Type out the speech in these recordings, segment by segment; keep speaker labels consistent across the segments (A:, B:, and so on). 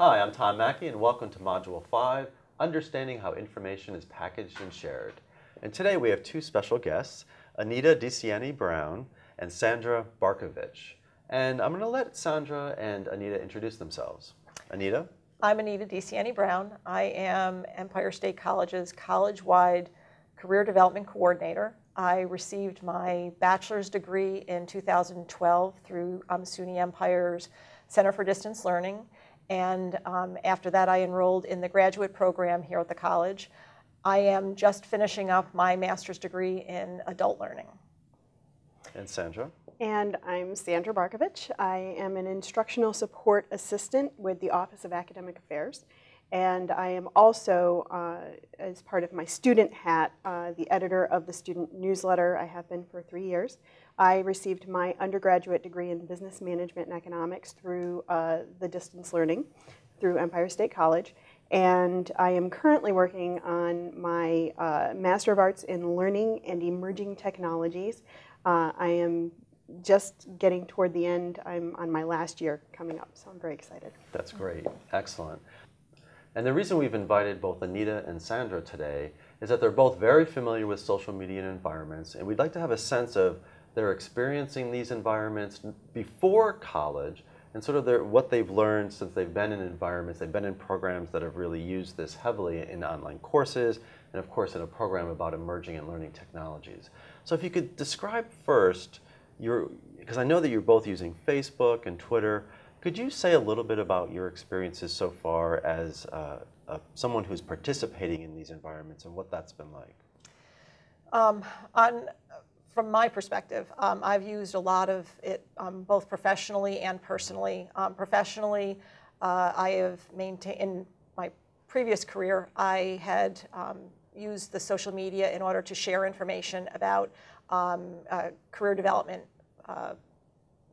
A: Hi, I'm Tom Mackey and welcome to Module 5, Understanding How Information is Packaged and Shared. And today we have two special guests, Anita DeCiani Brown and Sandra Barkovich. And I'm going to let Sandra and Anita introduce themselves. Anita?
B: I'm Anita DeCiani Brown. I am Empire State College's college-wide career development coordinator. I received my bachelor's degree in 2012 through um, SUNY Empire's Center for Distance Learning. And um, after that, I enrolled in the graduate program here at the college. I am just finishing up my master's degree in adult learning.
A: And Sandra?
C: And I'm Sandra Barkovich. I am an instructional support assistant with the Office of Academic Affairs. And I am also, uh, as part of my student hat, uh, the editor of the student newsletter. I have been for three years. I received my undergraduate degree in business management and economics through uh, the distance learning through Empire State College. And I am currently working on my uh, Master of Arts in Learning and Emerging Technologies. Uh, I am just getting toward the end. I'm on my last year coming up, so I'm very excited.
A: That's great. Excellent. And the reason we've invited both Anita and Sandra today is that they're both very familiar with social media environments, and we'd like to have a sense of their experiencing these environments before college and sort of their, what they've learned since they've been in environments, they've been in programs that have really used this heavily in online courses, and of course in a program about emerging and learning technologies. So if you could describe first, because I know that you're both using Facebook and Twitter, could you say a little bit about your experiences so far as uh, uh, someone who's participating in these environments and what that's been like?
B: Um, on, from my perspective, um, I've used a lot of it um, both professionally and personally. Um, professionally, uh, I have maintained, in my previous career, I had um, used the social media in order to share information about um, uh, career development uh,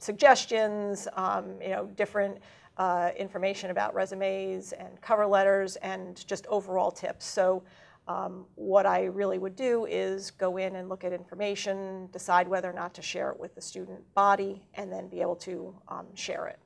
B: suggestions, um, you know, different uh, information about resumes and cover letters and just overall tips. So um, what I really would do is go in and look at information, decide whether or not to share it with the student body, and then be able to um, share it.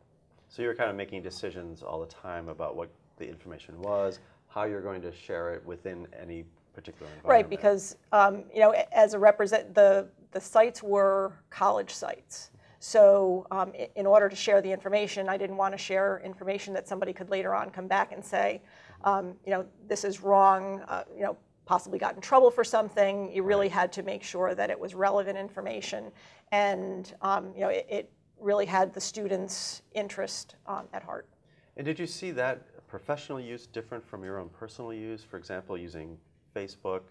A: So you're kind of making decisions all the time about what the information was, how you're going to share it within any particular environment.
B: Right, because um, you know, as a represent the the sites were college sites. So um, in order to share the information, I didn't want to share information that somebody could later on come back and say, um, you know, this is wrong, uh, you know, possibly got in trouble for something. You really had to make sure that it was relevant information. And, um, you know, it, it, really had the students' interest um, at heart.
A: And did you see that professional use different from your own personal use? For example, using Facebook,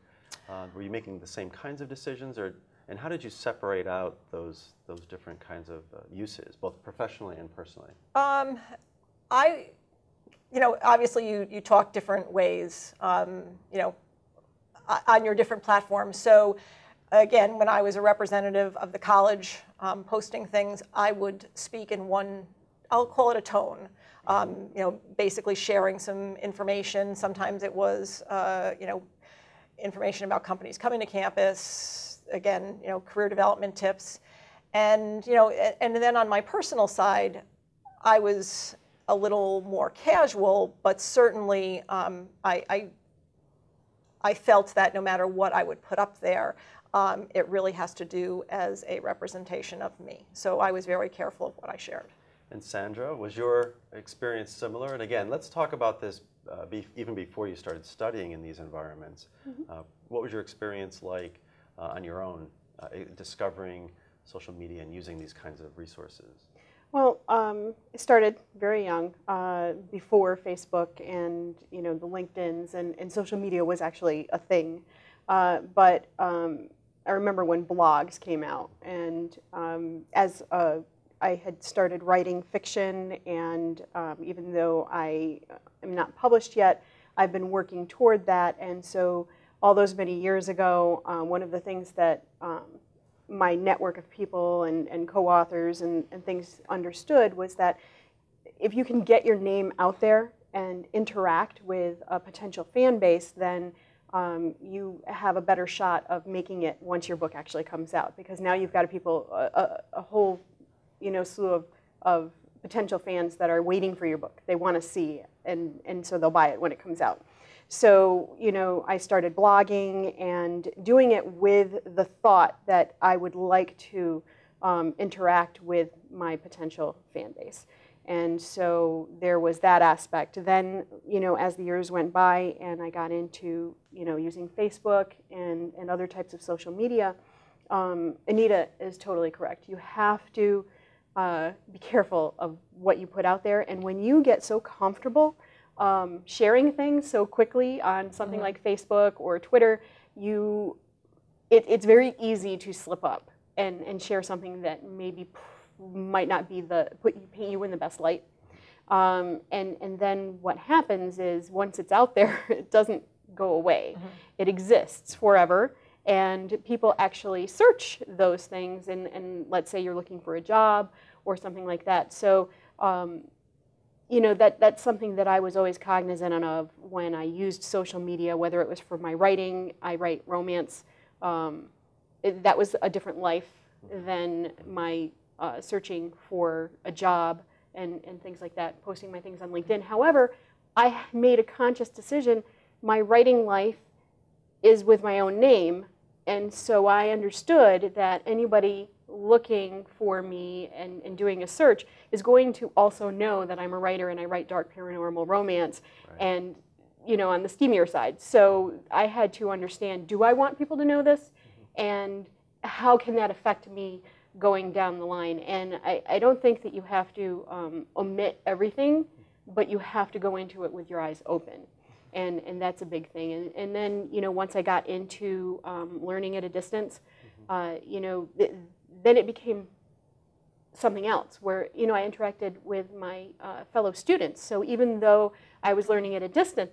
A: uh, were you making the same kinds of decisions or and how did you separate out those those different kinds of uh, uses, both professionally and personally?
B: Um, I, you know, obviously you you talk different ways, um, you know, on your different platforms. So, again, when I was a representative of the college um, posting things, I would speak in one. I'll call it a tone. Um, you know, basically sharing some information. Sometimes it was, uh, you know, information about companies coming to campus, again, you know, career development tips. And, you know, and then on my personal side, I was a little more casual, but certainly um, I, I, I, felt that no matter what I would put up there, um, it really has to do as a representation of me. So I was very careful of what I shared.
A: And Sandra, was your experience similar? And again, let's talk about this uh, be, even before you started studying in these environments. Mm -hmm. uh, what was your experience like on your own, uh, discovering social media and using these kinds of resources?
C: Well, um, it started very young, uh, before Facebook and you know the LinkedIn's and, and social media was actually a thing. Uh, but um, I remember when blogs came out, and um, as a, I had started writing fiction, and um, even though I am not published yet, I've been working toward that, and so all those many years ago, um, one of the things that um, my network of people and, and co-authors and, and things understood was that if you can get your name out there and interact with a potential fan base, then um, you have a better shot of making it once your book actually comes out. Because now you've got a people, a, a whole, you know, slew of, of potential fans that are waiting for your book. They want to see and and so they'll buy it when it comes out. So you know, I started blogging and doing it with the thought that I would like to um, interact with my potential fan base. And so there was that aspect. Then, you know, as the years went by and I got into, you know, using Facebook and, and other types of social media, um, Anita is totally correct. You have to uh, be careful of what you put out there. And when you get so comfortable um, sharing things so quickly on something mm-hmm. like Facebook or Twitter, you, it, it's very easy to slip up and, and share something that maybe might not be the put you paint you in the best light. Um, and and then what happens is once it's out there, it doesn't go away. Mm-hmm. It exists forever. And people actually search those things, and, and let's say you're looking for a job or something like that. So, um, you know, that, that's something that I was always cognizant of when I used social media, whether it was for my writing, I write romance. Um, it, that was a different life than my uh, searching for a job and, and things like that, posting my things on LinkedIn. However, I made a conscious decision. My writing life is with my own name, and so I understood that anybody looking for me and, and doing a search is going to also know that I'm a writer and I write dark paranormal romance right. and you know on the steamier side. So I had to understand, do I want people to know this? Mm-hmm. And how can that affect me going down the line. And I, I don't think that you have to um, omit everything, but you have to go into it with your eyes open. And, and that's a big thing. And, and then, you know, once I got into um, learning at a distance, mm-hmm. uh, you know, then it became something else where, you know, I interacted with my uh, fellow students. So even though I was learning at a distance,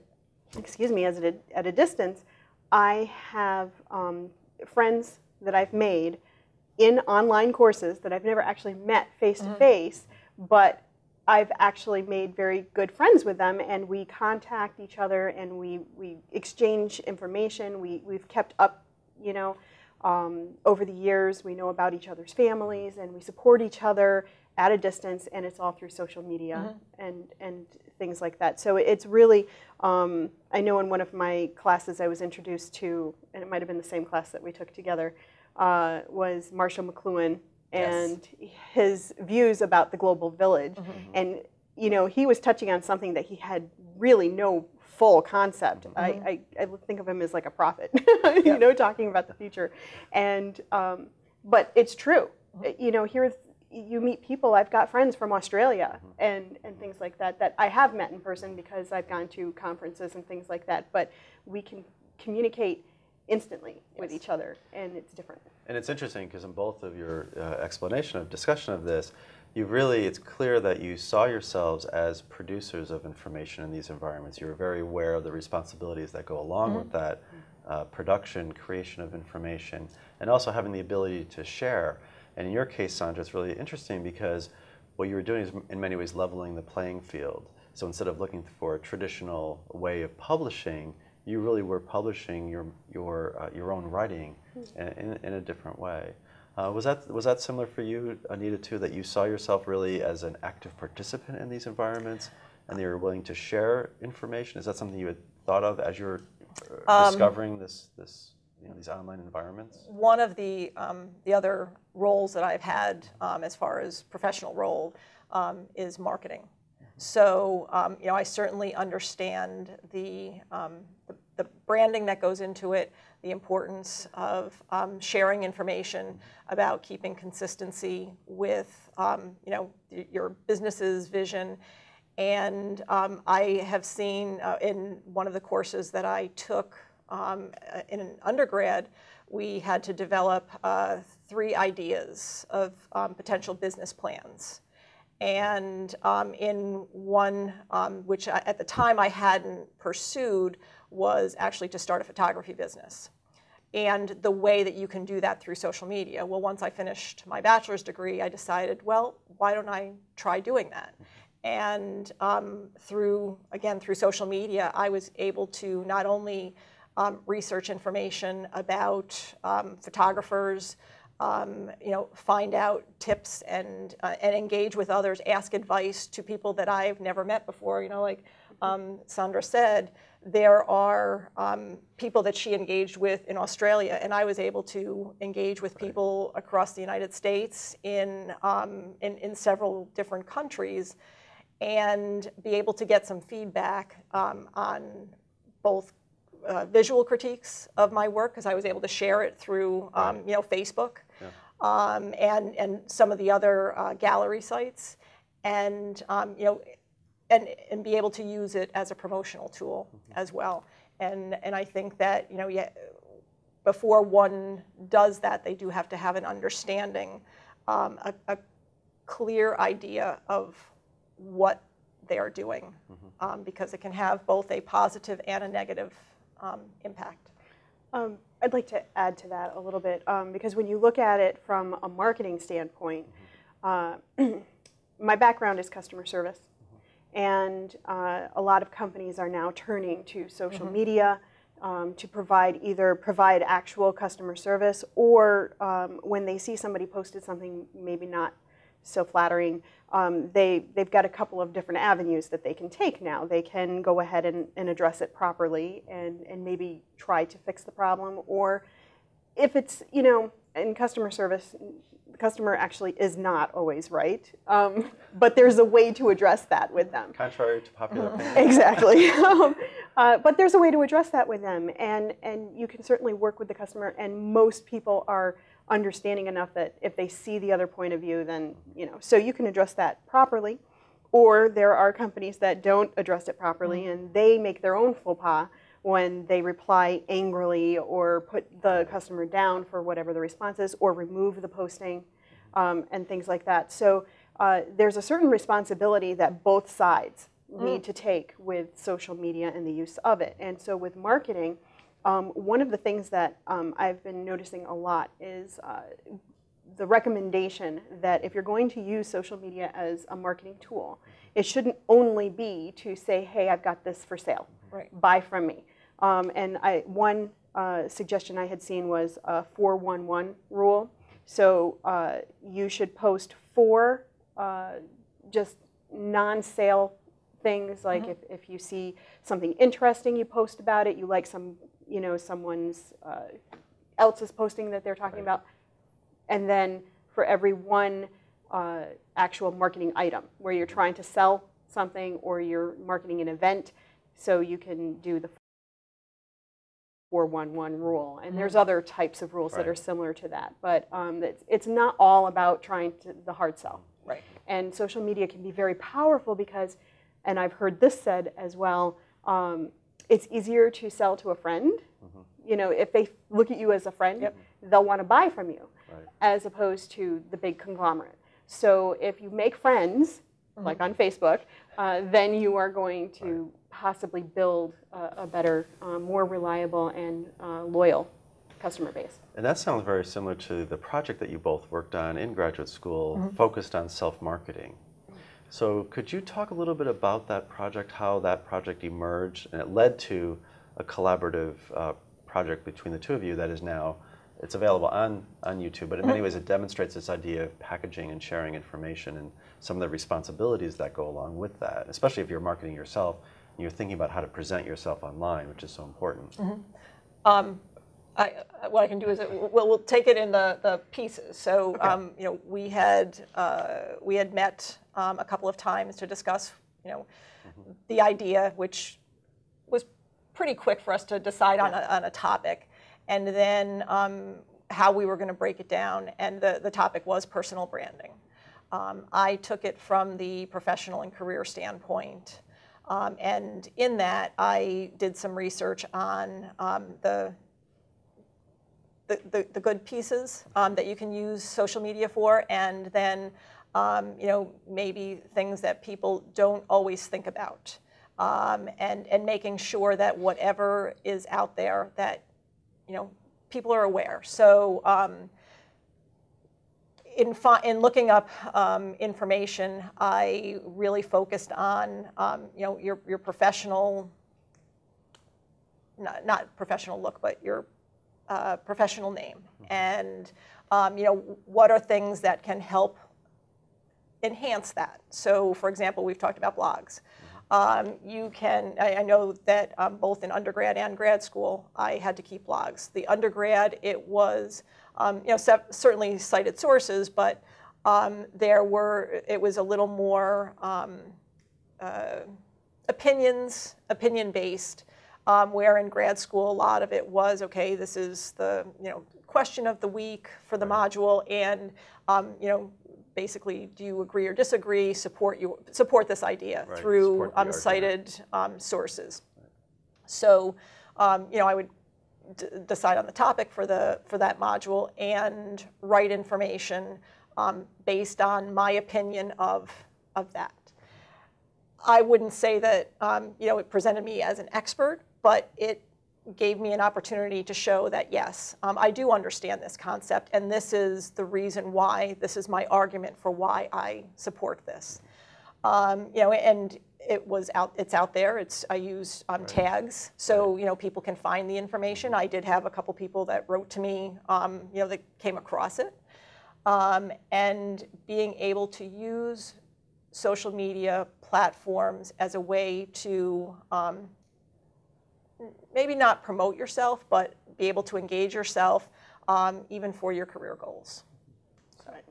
C: excuse me, as a, at a distance, I have um, friends that I've made in online courses that I've never actually met face to face, but I've actually made very good friends with them, and we contact each other and we, we exchange information. We, we've kept up, you know, um, over the years. We know about each other's families and we support each other at a distance, and it's all through social media mm-hmm. and, and things like that. So it's really, um, I know in one of my classes I was introduced to, and it might have been the same class that we took together uh, was Marshall McLuhan and yes. his views about the global village. Mm-hmm. And you know, he was touching on something that he had really no full concept. Mm-hmm. I, I, I, think of him as like a prophet, you yeah. know, talking about the future. And um, but it's true. Mm-hmm. You know, here you meet people. I've got friends from Australia mm-hmm. and and things like that that I have met in person because I've gone to conferences and things like that. But we can communicate instantly yes. with each other, and it's different.
A: And it's interesting because in both of your uh, explanation of discussion of this, you really, it's clear that you saw yourselves as producers of information in these environments. You were very aware of the responsibilities that go along mm-hmm. with that uh, production, creation of information, and also having the ability to share. And in your case, Sandra, it's really interesting because what you were doing is in many ways leveling the playing field. So instead of looking for a traditional way of publishing, you really were publishing your your uh, your own writing in, in, in, a different way. Uh, was that was that similar for you, Anita, too? That you saw yourself really as an active participant in these environments, and you were willing to share information. Is that something you had thought of as you were uh, um, discovering this this you know, these online environments?
B: One of the um, the other roles that I've had um, as far as professional role um, is marketing. So, um, you know, I certainly understand the, um, the, the, branding that goes into it, the importance of um, sharing information about keeping consistency with, um, you know, your business's vision. And um, I have seen uh, in one of the courses that I took um, in an undergrad, we had to develop uh, three ideas of potential business plans. And um, in one, um, which I, at the time I hadn't pursued, was actually to start a photography business. And the way that you can do that through social media. Well, once I finished my bachelor's degree, I decided, well, why don't I try doing that? And um, through, again, through social media, I was able to not only um, research information about um, photographers, um, you know, find out tips and uh, and engage with others, ask advice to people that I've never met before. You know, like um, Sandra said, there are um, people that she engaged with in Australia, and I was able to engage with people across the United States in, um, in, in several different countries and be able to get some feedback um, on both uh, visual critiques of my work because I was able to share it through um, you know Facebook um, and and some of the other uh, gallery sites and um, you know and and be able to use it as a promotional tool as well. And and I think that you know yeah before one does that they do have to have an understanding um, a, a clear idea of what they are doing um, because it can have both a positive and a negative um, impact.
C: Um, I'd like to add to that a little bit um, because when you look at it from a marketing standpoint, uh, my background is customer service, and uh, a lot of companies are now turning to social media um, to provide either provide actual customer service or um, when they see somebody posted something maybe not so flattering, um, they, they've got a couple of different avenues that they can take now. They can go ahead and, and address it properly and, and maybe try to fix the problem. Or if it's, you know, in customer service, the customer actually is not always right. Um, but there's a way to address that with them.
A: Contrary to popular
B: Uh-huh.
A: opinion.
C: Exactly. Um, uh, but there's a way to address that with them, and and you can certainly work with the customer. And most people are understanding enough that if they see the other point of view, then you know. So you can address that properly, or there are companies that don't address it properly, and they make their own faux pas when they reply angrily or put the customer down for whatever the response is, or remove the posting, um, and things like that. So uh, there's a certain responsibility that both sides need to take with social media and the use of it. And so with marketing, um, one of the things that um, I've been noticing a lot is uh, the recommendation that if you're going to use social media as a marketing tool, it shouldn't only be to say, hey, I've got this for sale,
B: Right.
C: buy from me. Um, and I, one uh, suggestion I had seen was a 411 rule. So uh, you should post four uh, just non-sale things like if, if you see something interesting you post about it you like some you know someone's uh, else's posting that they're talking about. And then for every one uh, actual marketing item where you're trying to sell something or you're marketing an event so you can do the 411 rule and there's other types of rules that are similar to that but um, it's, it's not all about trying to the hard sell
B: Right.
C: and social media can be very powerful because, and I've heard this said as well, um, it's easier to sell to a friend. You know, if they look at you as a friend,
B: Yep.
C: they'll want to buy from you,
A: Right.
C: as opposed to the big conglomerate. So if you make friends, like on Facebook, uh, then you are going to possibly build a, a better, uh, more reliable and uh, loyal customer base.
A: And that sounds very similar to the project that you both worked on in graduate school,
B: Mm-hmm.
A: focused on self-marketing. So could you talk a little bit about that project, how that project emerged, and it led to a collaborative uh, project between the two of you that is now, it's available on, on YouTube, but in
B: Mm-hmm.
A: many ways it demonstrates this idea of packaging and sharing information and some of the responsibilities that go along with that, especially if you're marketing yourself and you're thinking about how to present yourself online, which is so important.
B: Mm-hmm. I, uh, what I can do is, it, we'll, we'll take it in the, the pieces. So, um, you know, we had, uh, we had met um, a couple of times to discuss, you know, the idea, which was pretty quick for us to decide on, a, on a topic. And then um, how we were going to break it down. And the, the topic was personal branding. Um, I took it from the professional and career standpoint. Um, and in that, I did some research on um, the the, the, the good pieces um, that you can use social media for, and then um, you know maybe things that people don't always think about, um, and and making sure that whatever is out there that you know people are aware. So. In, in looking up um, information, I really focused on um, you know your, your professional, not, not professional look, but your uh, professional name, and um, you know what are things that can help enhance that. So, for example, we've talked about blogs. Um, you can, I, I know that um, both in undergrad and grad school, I had to keep logs. The undergrad, it was, um, you know, certainly cited sources, but um, there were, it was a little more um, uh, opinions, opinion based. Um, where in grad school, a lot of it was okay. This is the you know question of the week for the module, and um, you know basically, do you agree or disagree? Support you support this idea
A: Right,
B: through
A: the
B: um, sources. So um, you know, I would d- decide on the topic for the for that module and write information um, based on my opinion of of that. I wouldn't say that um, you know it presented me as an expert, but it gave me an opportunity to show that yes, um, I do understand this concept, and this is the reason why. This is my argument for why I support this. Um, you know, and it was out. It's out there. It's I use um, tags, so you know people can find the information. I did have a couple people that wrote to me, um, you know, that came across it, um, and being able to use social media platforms as a way to um, maybe not promote yourself, but be able to engage yourself um, even for your career goals.
C: Right.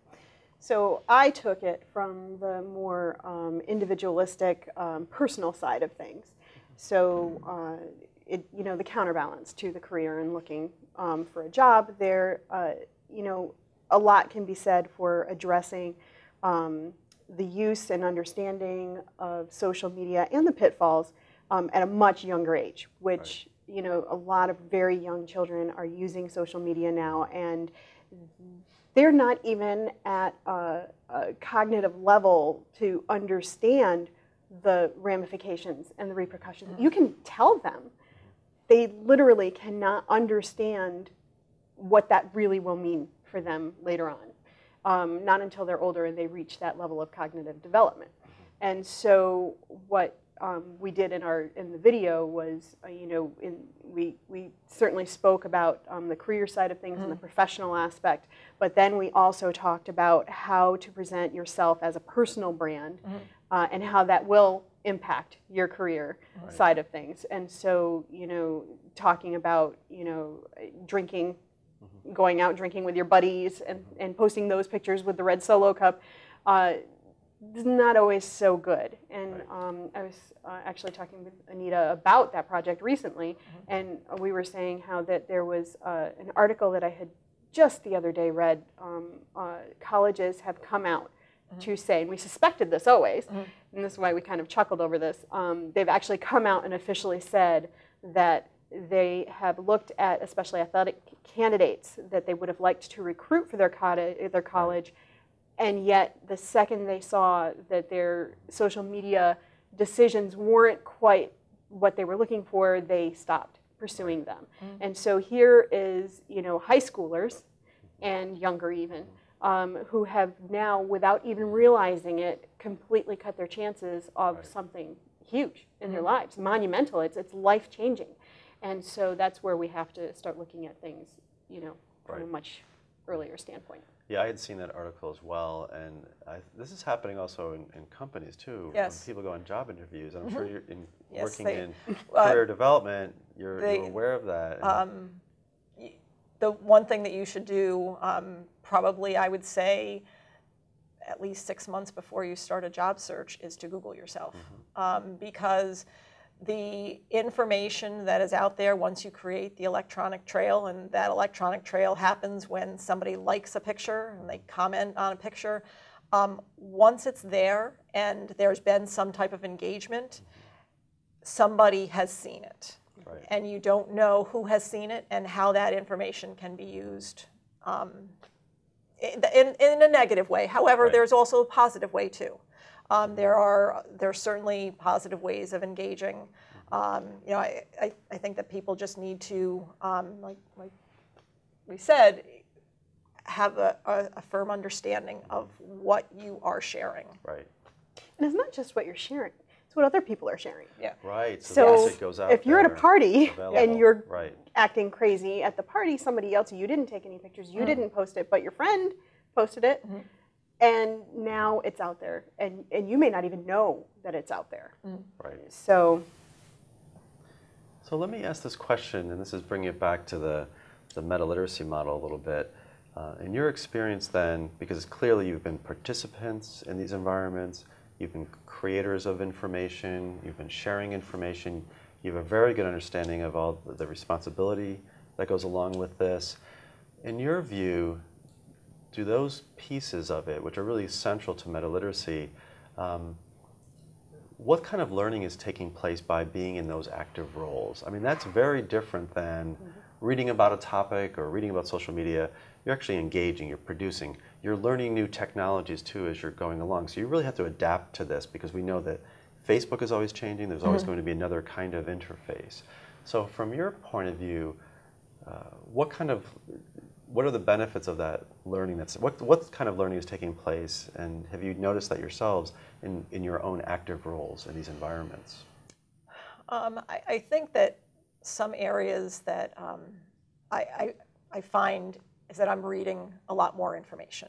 C: So I took it from the more um, individualistic, um, personal side of things. So, uh, it, you know, the counterbalance to the career and looking um, for a job there, uh, you know, a lot can be said for addressing um, the use and understanding of social media and the pitfalls um, at a much younger age, which, you know, a lot of very young children are using social media now and they're not even at a, a cognitive level to understand the ramifications and the repercussions. You can tell them. They literally cannot understand what that really will mean for them later on. Um, not until they're older and they reach that level of cognitive development. And so what um, we did in our in the video was, uh, you know, in, we we certainly spoke about um, the career side of things and the professional aspect, but then we also talked about how to present yourself as a personal brand, uh, and how that will impact your career side of things. And so, you know, talking about you know drinking going out drinking with your buddies and, and posting those pictures with the red solo cup uh, not always so good. And um, I was uh, actually talking with Anita about that project recently, and we were saying how that there was uh, an article that I had just the other day read. Um, uh, colleges have come out to say, and we suspected this always, and this is why we kind of chuckled over this. Um, they've actually come out and officially said that they have looked at especially athletic candidates that they would have liked to recruit for their, their college, and yet the second they saw that their social media decisions weren't quite what they were looking for, they stopped pursuing them. And so here is, you know, high schoolers and younger even, um, who have now, without even realizing it, completely cut their chances of something huge in their lives, monumental. It's, it's life changing. And so that's where we have to start looking at things, you know,
A: Right.
C: much earlier standpoint.
A: Yeah, I had seen that article as well, and I, this is happening also in, in companies too.
B: Yes.
A: When people go on job interviews, and I'm sure you're in
B: Yes,
A: working
B: they-
A: in
B: uh,
A: career development. You're,
B: they-
A: you're aware of that.
B: Um, the one thing that you should do, um, probably I would say, at least six months before you start a job search, is to Google yourself, um, because the information that is out there once you create the electronic trail, and that electronic trail happens when somebody likes a picture and they comment on a picture. Um, once it's there and there's been some type of engagement, somebody has seen it
A: Right.
B: and you don't know who has seen it and how that information can be used um, in, in, in a negative way. However,
A: Right.
B: there's also a positive way too. Um, there are there's certainly positive ways of engaging. Um, you know, I, I, I think that people just need to, um, like, like we said, have a, a, a firm understanding of what you are sharing.
A: right.
C: And it's not just what you're sharing, it's what other people are sharing.
B: Yeah.
A: Right. So,
C: So
A: the message goes out
C: if you're at a party
A: available.
C: and you're
A: right.
C: acting crazy at the party, somebody else, you didn't take any pictures, you
B: Mm.
C: didn't post it, but your friend posted it,
B: Mm-hmm.
C: And now it's out there, and and you may not even know that it's out there.
A: Right.
C: So
A: So let me ask this question, and this is bringing it back to the, the meta literacy model a little bit. Uh, in your experience, then, because clearly you've been participants in these environments, you've been creators of information, you've been sharing information, you have a very good understanding of all the responsibility that goes along with this. In your view, do those pieces of it, which are really central to meta literacy, um, what kind of learning is taking place by being in those active roles? I mean, that's very different than reading about a topic or reading about social media. You're actually engaging, you're producing, you're learning new technologies too as you're going along. So you really have to adapt to this because we know that Facebook is always changing, there's always going to be another kind of interface. So, from your point of view, uh, what kind of what are the benefits of that learning that's what, what kind of learning is taking place and have you noticed that yourselves in, in your own active roles in these environments
B: Um, I, I think that some areas that um, I, I, I find is that I'm reading a lot more information.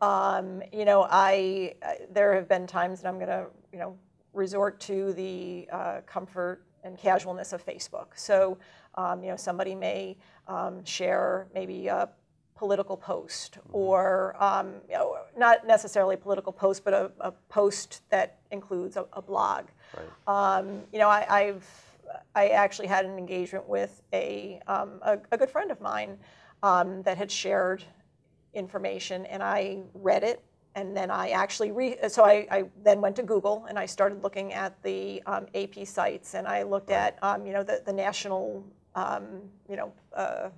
B: Um, you know, I, I there have been times that I'm going to you know resort to the uh, comfort and casualness of Facebook. So um, you know somebody may um, share maybe a political post or um, you know, not necessarily a political post, but a, a post that includes a, a blog.
A: right.
B: Um, you know, I, I've I actually had an engagement with a um, a, a good friend of mine um, that had shared information, and I read it, and then I actually re- so I, I then went to Google and I started looking at the um, AP sites, and I looked at um, you know the the national um, you know. Uh,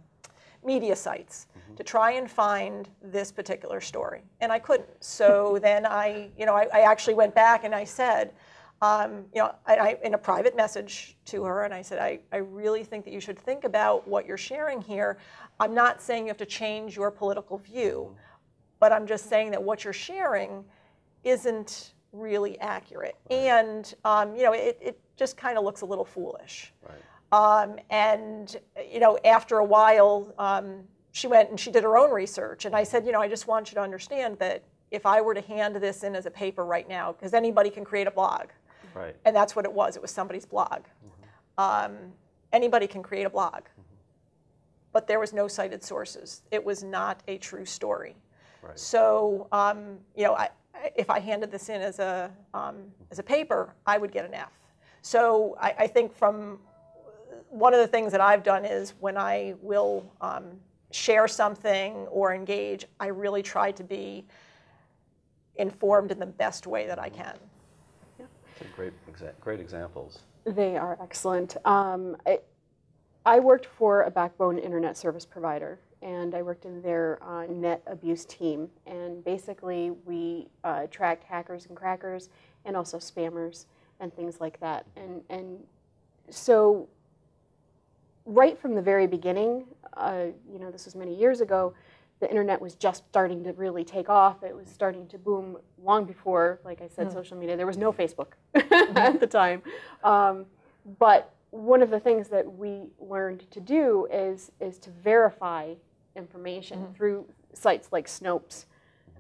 B: media sites to try and find this particular story, and I couldn't. So then I, you know, I, I actually went back and I said, um, you know, I, I, in a private message to her, and I said, I, I really think that you should think about what you're sharing here. I'm not saying you have to change your political view, but I'm just saying that what you're sharing isn't really accurate, and um, you know, it, it just kind of looks a little foolish.
A: right
B: Um, and you know, after a while, um, she went and she did her own research. And I said, you know, I just want you to understand that if I were to hand this in as a paper right now, because anybody can create a blog,
A: right
B: and that's what it was. It was somebody's blog. Um, anybody can create a blog, but there was no cited sources. It was not a true story.
A: right
B: So, um, you know, I- if I handed this in as a, um, as a paper, I would get an F. So I, I think from, one of the things that I've done is when I will um, share something or engage, I really try to be informed in the best way that I can.
A: Those are great exa- great examples
C: They are excellent. Um, I, I worked for a backbone internet service provider, and I worked in their uh, net abuse team. And basically, we uh, tracked hackers and crackers, and also spammers and things like that. And and so, right from the very beginning, uh, you know, this was many years ago. The internet was just starting to really take off. It was starting to boom long before, like I said, social media. There was no Facebook at the time. Um, but one of the things that we learned to do is is to verify information through sites like Snopes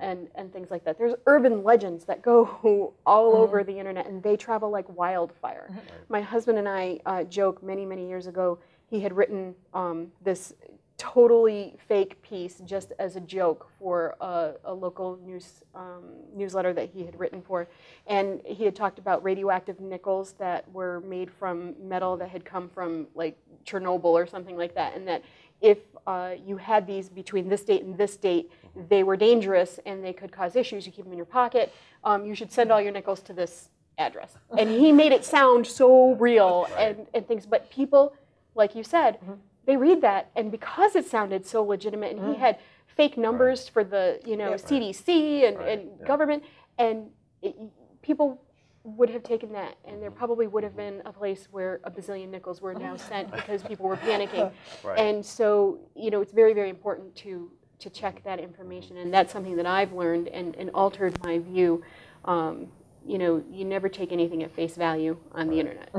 C: and, and things like that. There's urban legends that go all over the internet and they travel like wildfire. My husband and I uh, joke many, many years ago, he had written um, this totally fake piece just as a joke for a, a local news um, newsletter that he had written for, and he had talked about radioactive nickels that were made from metal that had come from like Chernobyl or something like that, and that if uh, you had these between this date and this date, they were dangerous and they could cause issues. You keep them in your pocket. Um, you should send all your nickels to this address. And he made it sound so real and, and things, but people, like you said, mm-hmm. they read that, and because it sounded so legitimate, and he mm-hmm. had fake numbers for the you know CDC and,
A: Right,
C: and
A: yeah.
C: government, and it, people would have taken that, and there probably would have mm-hmm. been a place where a bazillion nickels were now sent because people were panicking,
A: Right.
C: and so you know it's very very important to to check that information, and that's something that I've learned and, and altered my view. Um, you know, you never take anything at face value on the internet.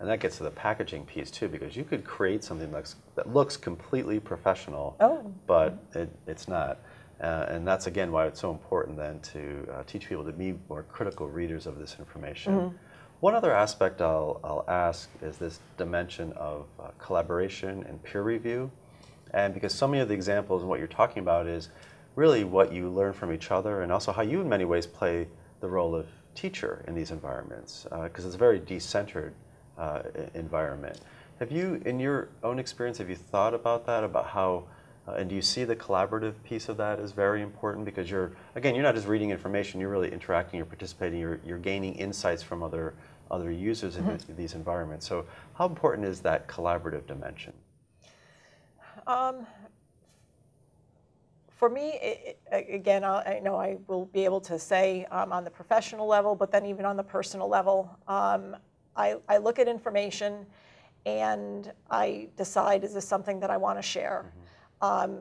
A: And that gets to the packaging piece too, because you could create something that's, that looks completely professional,
B: Oh.
A: but it, it's not. Uh, and that's again why it's so important then to uh, teach people to be more critical readers of this information. One other aspect I'll, I'll ask is this dimension of uh, collaboration and peer review. And because so many of the examples and what you're talking about is really what you learn from each other and also how you in many ways play the role of teacher in these environments because it's a very decentered uh, environment. Have you, in your own experience, have you thought about that, about how, uh, and do you see the collaborative piece of that as very important? Because you're, again, you're not just reading information, you're really interacting, you're participating, you're, you're gaining insights from other, other users in th- these environments. So how important is that collaborative dimension?
B: Um, for me, it, again, I, I know I will be able to say um, on the professional level, but then even on the personal level, um, I, I look at information and I decide is this something that I want to share. Um,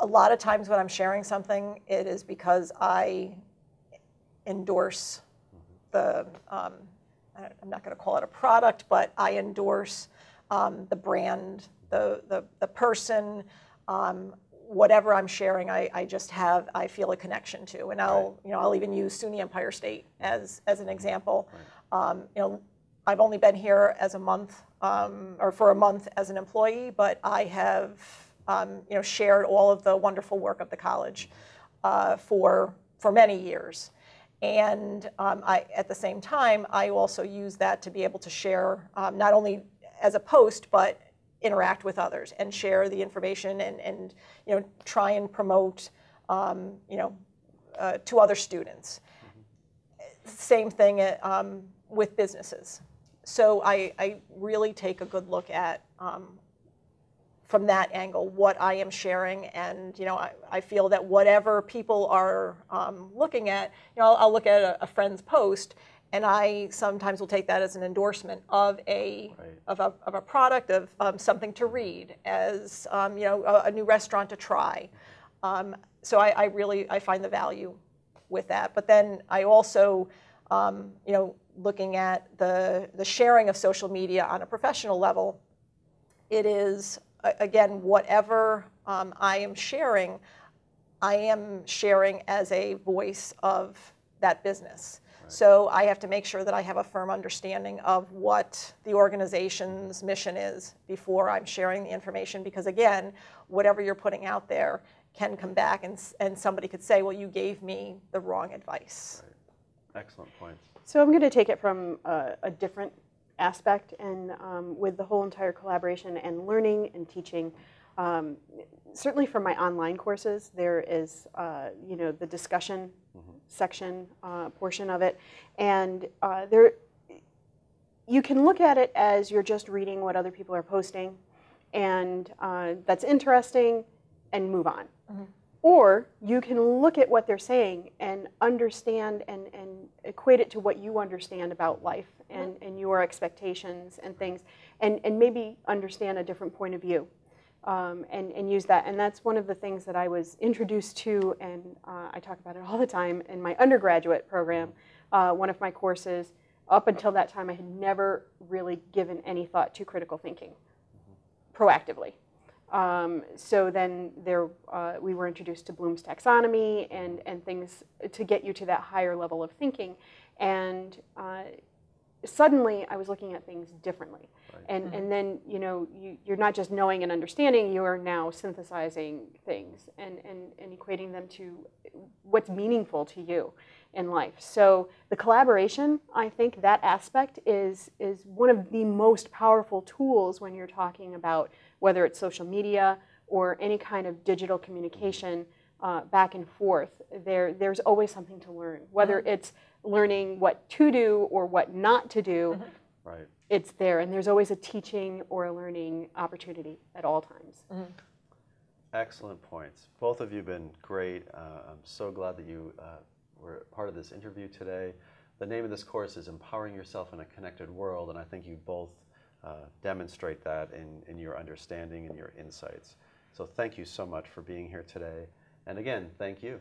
B: a lot of times when I'm sharing something, it is because I endorse the, um, I'm not going to call it a product, but I endorse um, the brand, the, the, the person, um, whatever I'm sharing, I, I just have, I feel a connection to. And I'll, you know, I'll even use SUNY Empire State as, as an example. Um, you know, I've only been here as a month, um, or for a month as an employee, but I have, um, you know, shared all of the wonderful work of the college uh, for, for many years. And um, I, at the same time, I also use that to be able to share um, not only as a post, but interact with others and share the information and, and you know, try and promote, um, you know, uh, to other students. Same thing uh, um, with businesses. So I, I really take a good look at um, from that angle what I am sharing, and you know I, I feel that whatever people are um, looking at, you know I'll, I'll look at a, a friend's post, and I sometimes will take that as an endorsement of a
A: Right.
B: of, a, of a product of um, something to read, as um, you know a, a new restaurant to try. Um, so I, I really I find the value with that. But then I also, um, you know, looking at the the sharing of social media on a professional level, it is again whatever um, I am sharing, I am sharing as a voice of that business. So I have to make sure that I have a firm understanding of what the organization's mission is before I'm sharing the information. Because again, whatever you're putting out there can come back and, and somebody could say, well, you gave me the wrong advice.
A: Excellent points.
C: So I'm going to take it from a, a different aspect, and um, with the whole entire collaboration and learning and teaching. Um, certainly, for my online courses, there is uh, you know the discussion section uh, portion of it, and uh, there you can look at it as you're just reading what other people are posting, and uh, that's interesting, and move on. Or you can look at what they're saying and understand and, and equate it to what you understand about life and, and your expectations and things, and, and maybe understand a different point of view um, and, and use that. And that's one of the things that I was introduced to, and uh, I talk about it all the time in my undergraduate program. Uh, one of my courses, up until that time, I had never really given any thought to critical thinking proactively. Um, so then there, uh, we were introduced to Bloom's taxonomy and, and things to get you to that higher level of thinking. And uh, suddenly I was looking at things differently. And, and then, you know, you, you're not just knowing and understanding, you are now synthesizing things and, and, and equating them to what's meaningful to you in life. So the collaboration, I think that aspect is, is one of the most powerful tools when you're talking about whether it's social media or any kind of digital communication uh, back and forth. There, there's always something to learn, whether it's learning what to do or what not to do.
A: Right.
C: It's there, and there's always a teaching or a learning opportunity at all times.
A: Excellent points. Both of you have been great. Uh, I'm so glad that you uh, were part of this interview today. The name of this course is Empowering Yourself in a Connected World, and I think you both uh, demonstrate that in, in your understanding and your insights. So thank you so much for being here today. And again, thank you.